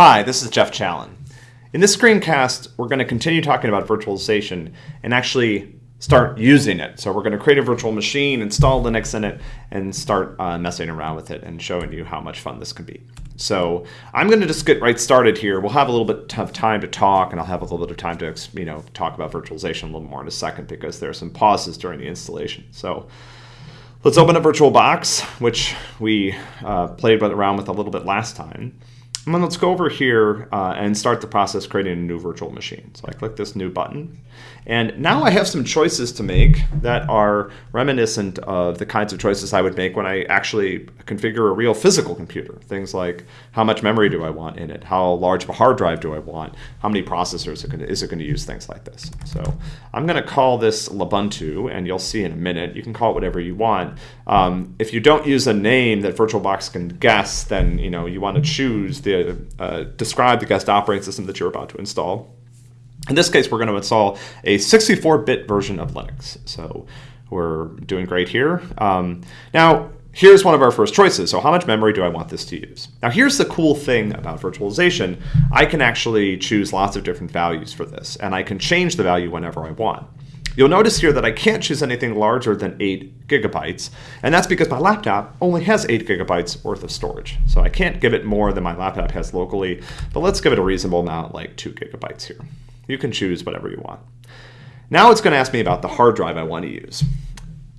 Hi, this is Jeff Challen. In this screencast, we're going to continue talking about virtualization and actually start using it. So we're going to create a virtual machine, install Linux in it, and start uh, messing around with it and showing you how much fun this can be. So I'm going to just get right started here. We'll have a little bit of time to talk, and I'll have a little bit of time to you know talk about virtualization a little more in a second because there are some pauses during the installation. So let's open a VirtualBox, which we uh, played around with a little bit last time. Then let's go over here uh, and start the process creating a new virtual machine. So I click this new button. And now I have some choices to make that are reminiscent of the kinds of choices I would make when I actually configure a real physical computer. Things like how much memory do I want in it? How large of a hard drive do I want? How many processors is it going to use? Things like this. So I'm going to call this Lubuntu, and you'll see in a minute. You can call it whatever you want. Um, if you don't use a name that VirtualBox can guess, then you know you want to choose the uh, describe the guest operating system that you're about to install. In this case, we're going to install a 64-bit version of Linux. So we're doing great here. Um, now, here's one of our first choices. So how much memory do I want this to use? Now, here's the cool thing about virtualization. I can actually choose lots of different values for this, and I can change the value whenever I want. You'll notice here that I can't choose anything larger than 8 gigabytes, and that's because my laptop only has 8 gigabytes worth of storage. So I can't give it more than my laptop has locally, but let's give it a reasonable amount, like 2 gigabytes here. You can choose whatever you want. Now it's going to ask me about the hard drive I want to use.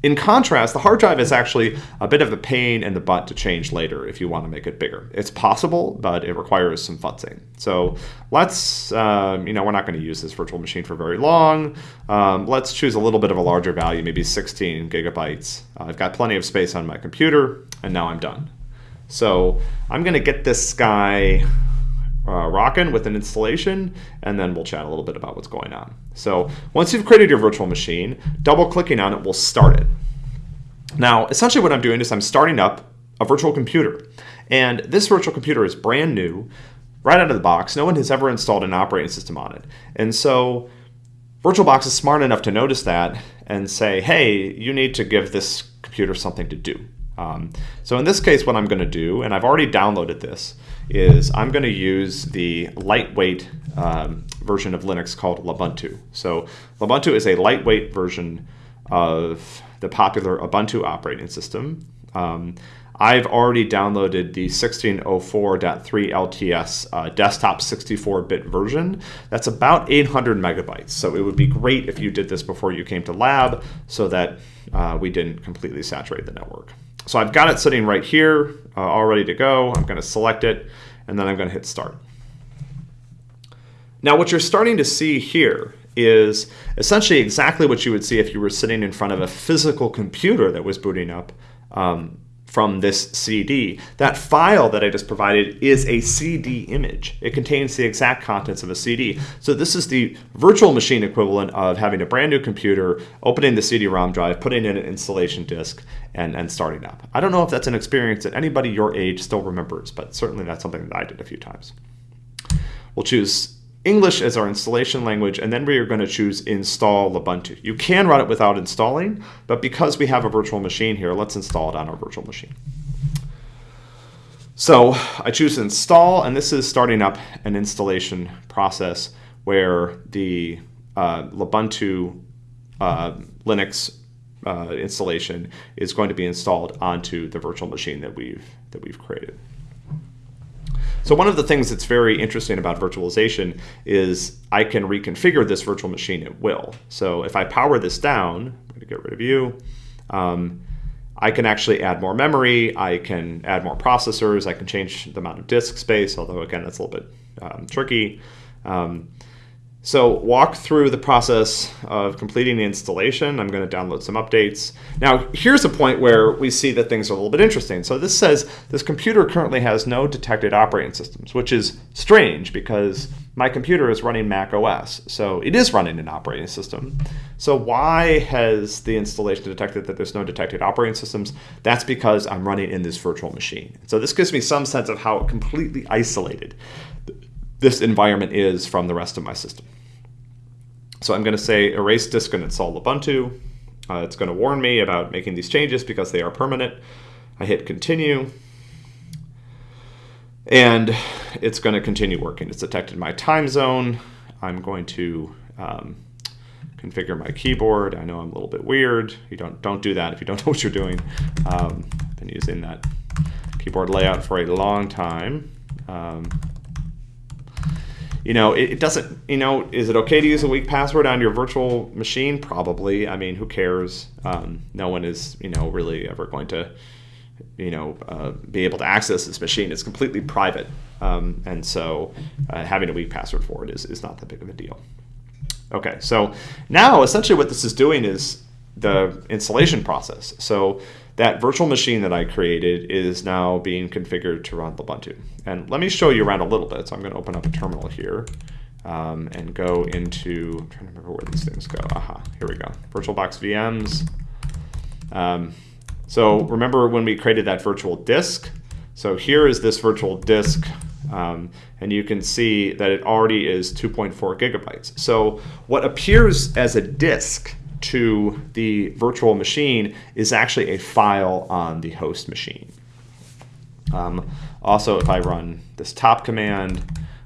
In contrast, the hard drive is actually a bit of a pain in the butt to change later if you want to make it bigger. It's possible, but it requires some futzing. So let's, um, you know, we're not going to use this virtual machine for very long. Um, let's choose a little bit of a larger value, maybe 16 gigabytes. Uh, I've got plenty of space on my computer, and now I'm done. So I'm going to get this guy uh, rocking with an installation, and then we'll chat a little bit about what's going on. So once you've created your virtual machine, double clicking on it will start it. Now, essentially what I'm doing is I'm starting up a virtual computer. And this virtual computer is brand new, right out of the box. No one has ever installed an operating system on it. And so VirtualBox is smart enough to notice that and say, hey, you need to give this computer something to do. Um, so in this case, what I'm going to do, and I've already downloaded this, is I'm going to use the lightweight um, version of Linux called Lubuntu. So Lubuntu is a lightweight version of the popular Ubuntu operating system. Um, I've already downloaded the 1604.3 LTS uh, desktop 64-bit version. That's about 800 megabytes. So it would be great if you did this before you came to lab so that uh, we didn't completely saturate the network. So I've got it sitting right here, uh, all ready to go. I'm going to select it, and then I'm going to hit start. Now what you're starting to see here is essentially exactly what you would see if you were sitting in front of a physical computer that was booting up um, from this CD. That file that I just provided is a CD image. It contains the exact contents of a CD. So this is the virtual machine equivalent of having a brand new computer, opening the CD-ROM drive, putting in an installation disk, and, and starting up. I don't know if that's an experience that anybody your age still remembers, but certainly that's something that I did a few times. We'll choose English as our installation language, and then we are going to choose install Ubuntu. You can run it without installing, but because we have a virtual machine here, let's install it on our virtual machine. So I choose install, and this is starting up an installation process where the uh, Ubuntu uh, Linux uh, installation is going to be installed onto the virtual machine that we've that we've created. So one of the things that's very interesting about virtualization is I can reconfigure this virtual machine at will. So if I power this down, I'm going to get rid of you, um, I can actually add more memory, I can add more processors, I can change the amount of disk space, although again, that's a little bit um, tricky. Um, so walk through the process of completing the installation. I'm going to download some updates. Now here's a point where we see that things are a little bit interesting. So this says this computer currently has no detected operating systems, which is strange because my computer is running Mac OS. So it is running an operating system. So why has the installation detected that there's no detected operating systems? That's because I'm running in this virtual machine. So this gives me some sense of how completely isolated this environment is from the rest of my system. So I'm going to say erase disk and install Ubuntu. Uh, it's going to warn me about making these changes because they are permanent. I hit continue. And it's going to continue working. It's detected my time zone. I'm going to um, configure my keyboard. I know I'm a little bit weird. You don't don't do that if you don't know what you're doing. Um, I've been using that keyboard layout for a long time. Um, you know, it, it, doesn't, you know, is it okay to use a weak password on your virtual machine? Probably. I mean, who cares? Um, no one is, you know, really ever going to, you know, uh, be able to access this machine. It's completely private. Um, and so uh, having a weak password for it is, is not that big of a deal. Okay, so now essentially what this is doing is the installation process. So that virtual machine that I created is now being configured to run Ubuntu. And let me show you around a little bit. So I'm going to open up a terminal here um, and go into, I'm trying to remember where these things go. Aha, here we go. VirtualBox VMs. Um, so remember when we created that virtual disk? So here is this virtual disk um, and you can see that it already is 2.4 gigabytes. So what appears as a disk to the virtual machine is actually a file on the host machine. Um, also, if I run this top command,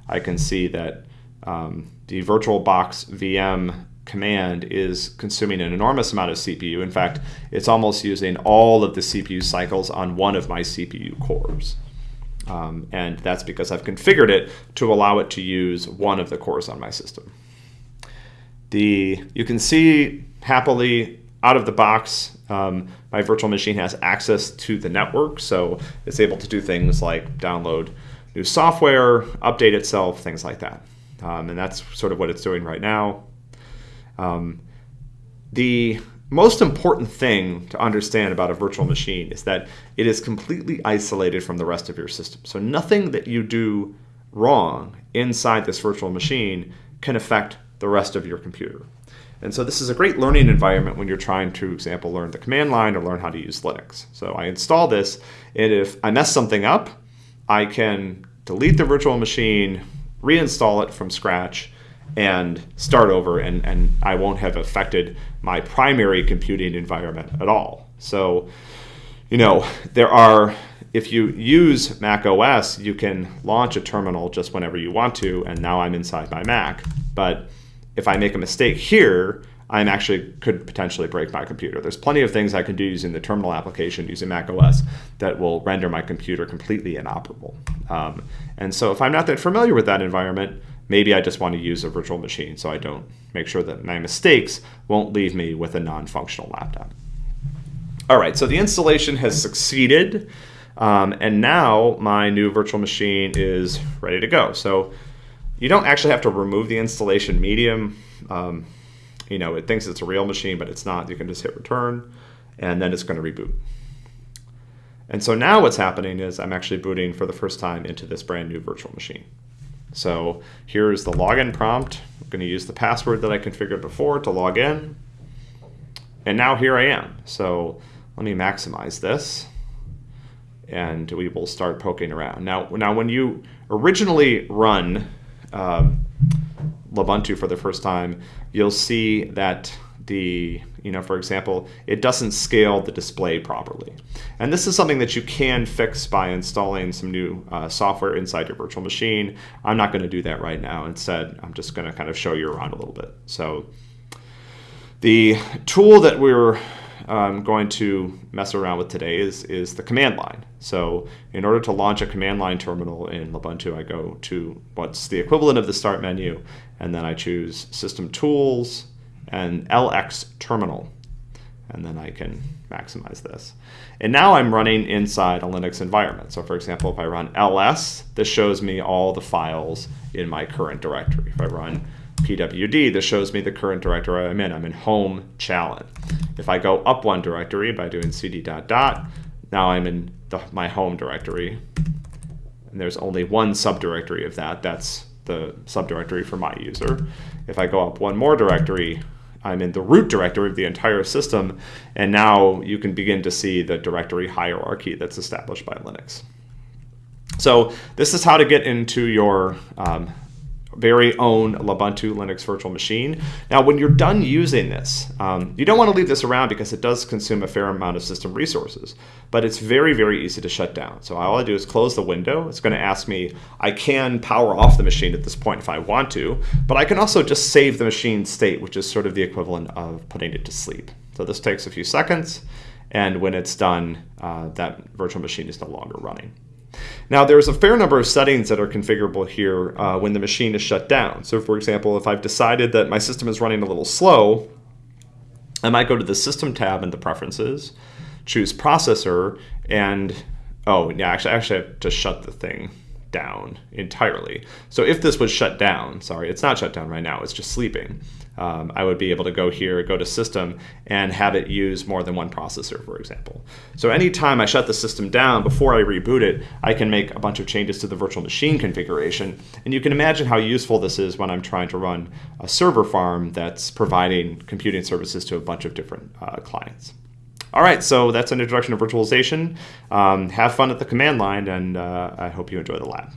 I can see that um, the VirtualBox VM command is consuming an enormous amount of CPU. In fact, it's almost using all of the CPU cycles on one of my CPU cores. Um, and that's because I've configured it to allow it to use one of the cores on my system. The, you can see happily out of the box, um, my virtual machine has access to the network, so it's able to do things like download new software, update itself, things like that. Um, and that's sort of what it's doing right now. Um, the most important thing to understand about a virtual machine is that it is completely isolated from the rest of your system. So nothing that you do wrong inside this virtual machine can affect the rest of your computer. And so this is a great learning environment when you're trying to, for example, learn the command line or learn how to use Linux. So I install this, and if I mess something up, I can delete the virtual machine, reinstall it from scratch, and start over, and, and I won't have affected my primary computing environment at all. So, you know, there are, if you use Mac OS, you can launch a terminal just whenever you want to, and now I'm inside my Mac. But if I make a mistake here, I'm actually could potentially break my computer. There's plenty of things I can do using the terminal application using Mac OS that will render my computer completely inoperable. Um, and so if I'm not that familiar with that environment, maybe I just want to use a virtual machine so I don't make sure that my mistakes won't leave me with a non-functional laptop. All right, so the installation has succeeded. Um, and now my new virtual machine is ready to go. So you don't actually have to remove the installation medium. Um, you know, it thinks it's a real machine, but it's not. You can just hit return, and then it's going to reboot. And so now what's happening is I'm actually booting for the first time into this brand new virtual machine. So here's the login prompt. I'm going to use the password that I configured before to log in. And now here I am. So let me maximize this and we will start poking around. Now, now when you originally run um, Ubuntu for the first time, you'll see that the, you know, for example, it doesn't scale the display properly. And this is something that you can fix by installing some new uh, software inside your virtual machine. I'm not going to do that right now. Instead, I'm just going to kind of show you around a little bit. So the tool that we're um, going to mess around with today is, is the command line. So in order to launch a command line terminal in Ubuntu, I go to what's the equivalent of the start menu, and then I choose System Tools and LX Terminal. And then I can maximize this. And now I'm running inside a Linux environment. So for example, if I run ls, this shows me all the files in my current directory. If I run pwd, this shows me the current directory I'm in. I'm in home challen. If I go up one directory by doing cd dot dot, now I'm in the, my home directory. And there's only one subdirectory of that. That's the subdirectory for my user. If I go up one more directory, I'm in the root directory of the entire system. And now you can begin to see the directory hierarchy that's established by Linux. So this is how to get into your um, very own Ubuntu Linux virtual machine. Now, when you're done using this, um, you don't want to leave this around because it does consume a fair amount of system resources, but it's very, very easy to shut down. So all I do is close the window. It's going to ask me, I can power off the machine at this point if I want to, but I can also just save the machine state, which is sort of the equivalent of putting it to sleep. So this takes a few seconds, and when it's done, uh, that virtual machine is no longer running. Now, there's a fair number of settings that are configurable here uh, when the machine is shut down. So, for example, if I've decided that my system is running a little slow, I might go to the System tab in the Preferences, choose Processor, and oh, yeah, actually, actually, I have to shut the thing down entirely. So if this was shut down, sorry, it's not shut down right now, it's just sleeping. Um, I would be able to go here, go to system, and have it use more than one processor, for example. So anytime I shut the system down before I reboot it, I can make a bunch of changes to the virtual machine configuration. And you can imagine how useful this is when I'm trying to run a server farm that's providing computing services to a bunch of different uh, clients. All right, so that's an introduction to virtualization. Um, have fun at the command line, and uh, I hope you enjoy the lab.